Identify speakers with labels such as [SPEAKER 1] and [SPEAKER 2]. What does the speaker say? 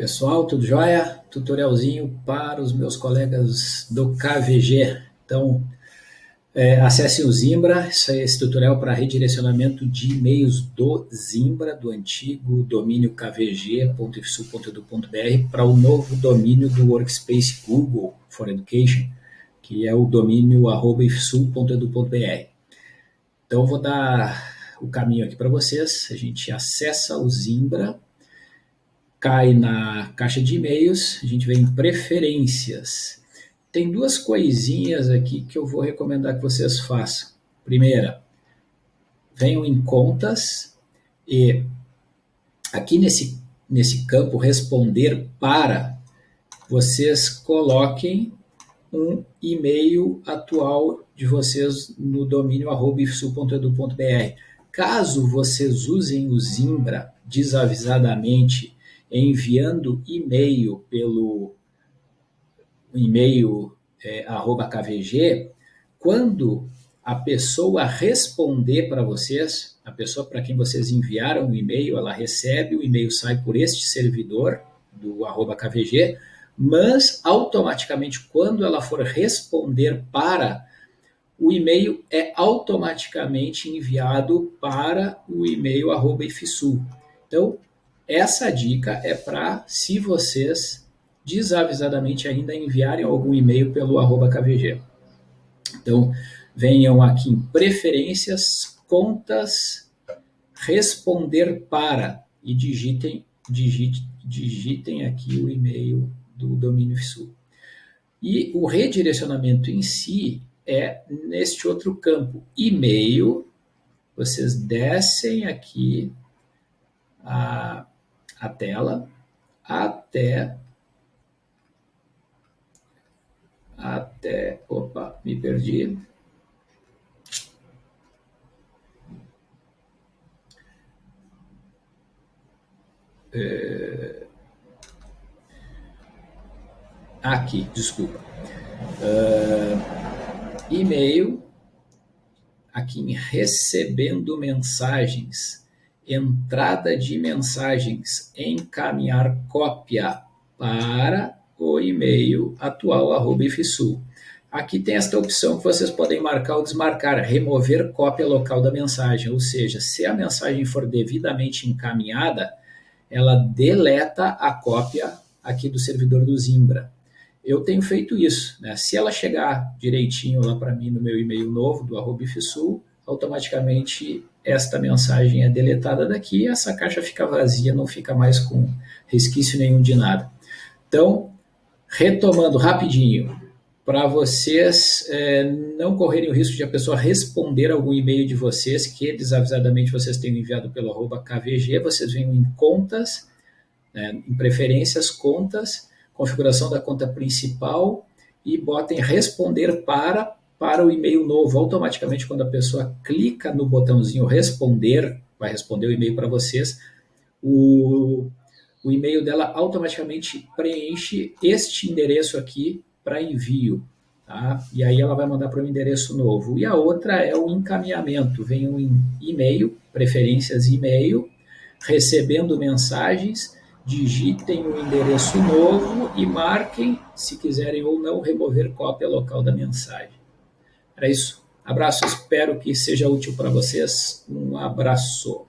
[SPEAKER 1] Pessoal, tudo jóia? Tutorialzinho para os meus colegas do KVG. Então, é, acesse o Zimbra, esse, esse tutorial para redirecionamento de e-mails do Zimbra, do antigo domínio kvg.ifsu.edu.br para o novo domínio do Workspace Google for Education, que é o domínio ifsu.edu.br. Então, vou dar o caminho aqui para vocês. A gente acessa o Zimbra, cai na caixa de e-mails, a gente vem em preferências. Tem duas coisinhas aqui que eu vou recomendar que vocês façam. Primeira, venham em contas e aqui nesse, nesse campo responder para, vocês coloquem um e-mail atual de vocês no domínio ifsu.edu.br. Caso vocês usem o Zimbra desavisadamente enviando e-mail pelo e-mail é, KVG, quando a pessoa responder para vocês, a pessoa para quem vocês enviaram o e-mail, ela recebe, o e-mail sai por este servidor do arroba KVG, mas automaticamente quando ela for responder para, o e-mail é automaticamente enviado para o e-mail arroba IFSU. Então, essa dica é para se vocês desavisadamente ainda enviarem algum e-mail pelo arroba KVG. Então, venham aqui em preferências, contas, responder para e digitem, digite, digitem aqui o e-mail do domínio FSU. E o redirecionamento em si é neste outro campo, e-mail, vocês descem aqui a a tela até até, opa, me perdi. É, aqui, desculpa. Uh, e-mail, aqui em recebendo mensagens entrada de mensagens, encaminhar cópia para o e-mail atual, arroba. Aqui tem esta opção que vocês podem marcar ou desmarcar, remover cópia local da mensagem, ou seja, se a mensagem for devidamente encaminhada, ela deleta a cópia aqui do servidor do Zimbra. Eu tenho feito isso, né? se ela chegar direitinho lá para mim no meu e-mail novo do arroba automaticamente esta mensagem é deletada daqui e essa caixa fica vazia, não fica mais com resquício nenhum de nada. Então, retomando rapidinho, para vocês é, não correrem o risco de a pessoa responder algum e-mail de vocês que desavisadamente vocês tenham enviado pelo arroba KVG, vocês venham em contas, né, em preferências, contas, configuração da conta principal e botem responder para para o e-mail novo. Automaticamente, quando a pessoa clica no botãozinho responder, vai responder o e-mail para vocês, o, o e-mail dela automaticamente preenche este endereço aqui para envio. Tá? E aí ela vai mandar para o endereço novo. E a outra é o encaminhamento. Vem um e-mail, preferências e-mail, recebendo mensagens, digitem o endereço novo e marquem, se quiserem ou não, remover cópia local da mensagem. Era isso. Abraço, espero que seja útil para vocês. Um abraço.